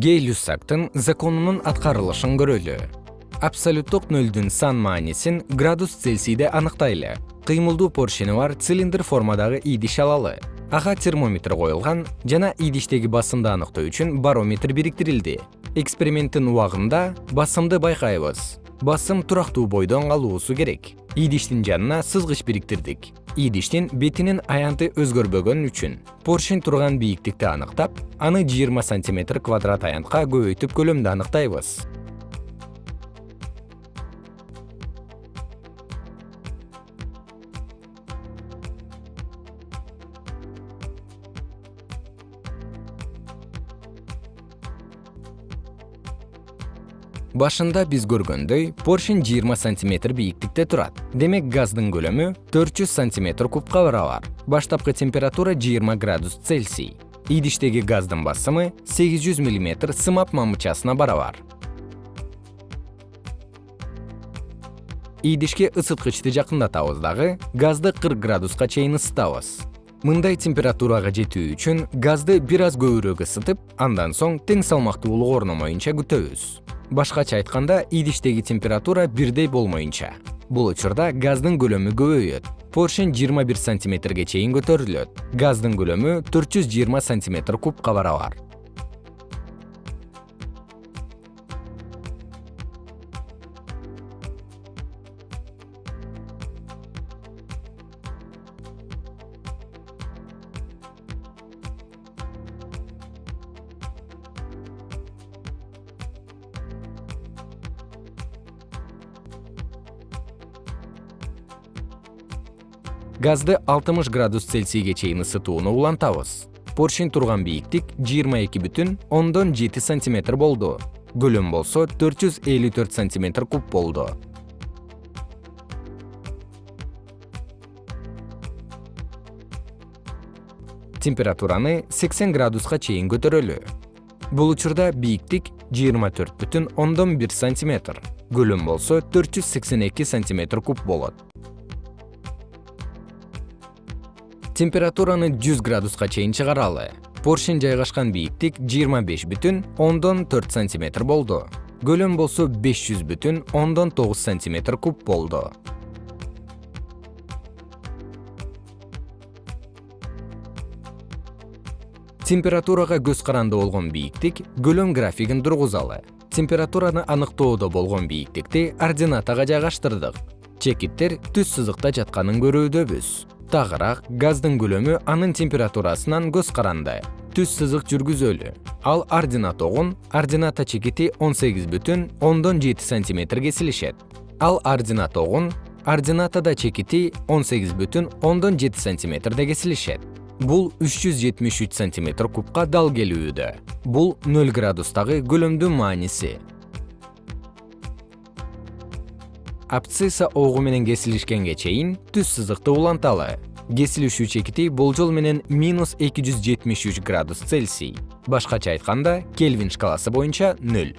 гей-люссактын законунун аткарылышын көрөлү. Абсолюттук нөлдүн сан маанисин градус цельсийде аныктайлы. Кыймылдуу поршени бар цилиндр формадагы идиш алалы. Ага термометр коюлган жана идиштеги басымды аныктоо үчүн барометр бириктирилди. Эксперименттин убагында басымды байкайбыз басым турактуу бойдон калуусу керек. Идиштин жанына сызгыч бириктирдик идиштин бетинин аянты өзгөрбөгөн үчүн. Поршень турган бийиктикти аныктап аны жыйырма сантиметр квадрат аянтка көбөйтүп көлөмдү аныктайбыз башында биз көргөндөй поршень жыйырма сантиметр бийиктикте турат. Демек газдын көлөмү төрт жүз сантиметр кубка барабар. Баштапкы температура жыйырма градус цельсий. Идиштеги газдын басымы сегиз жүз миллиметр сымап мамычасына барабар. Идишке ысыткычты жакындатабыз дагы газды кырк градуска чейин ысытабыз. Мындай температурага жетүү үчүн газды бир аз көбүрөөк ысытып андан соң тең салмактуулук орномоюнча күтөбүз башкача айтканда идиштеги температура бирдей болмоюнча. Бул учурда газдын көлөмү көбөйөт. Поршень жыйырма бир сантиметрге чейин көтөрүлөт. Газдын көлөмү төрт жүз жыйырма сантиметр кубка барабар газды алтымыш градус цельсийге чейин ысытууну улантабыз. Поршень турган бийиктик жыйырма эки бүтүн ондон жети сантиметр болду. Көлөм болсо төрт жүз элүү төрт сантиметр куб болду. Температураны сексен градуска чейин көтөрөлү. Бул учурда бийиктик жыйырма төрт бүтүн ондон бир сантиметр. Көлөм болсо төрт жүз сексен эки сантиметр куб болот температураны 100 градуска чейин чыгаралы. Поршень жайгашкан бийиктик 25 бүтүн ондон 4 сантиметр болду. Көлөм болсо 500 бүтүн ондон 9 сантиметр куб болду. Температурага көз каранды болгон бийиктик көлөм графигин тургузалы. Температураны аныктоодо болгон бийиктикти ординатага жайгаштырдык. Чекиттер түз сызыкта жатканын көрүүдөбүз тагыраак газдын көлөмү анын температурасынан көз каранды. Түз сызык жүргүзөлү. Ал ординатогун ордината чекити он сегиз бүтүн ондон жети сантиметр кесилишет ал ординатогун ординатада чекити он сегиз бүтүн ондон жети сантиметрде кесилишет бул үч жүз жетимиш үч сантиметр кубка дал келүүдө. Бул нөл градустагы көлөмдүн мааниси абцисса огу менен кесилишкенге чейин түз сызыкты уланталы. Кесилишүү чекити болжол менен минус эки жүз жетимиш үч градус цельсий. Башкача айтканда кельвин шкаласы боюнча нөл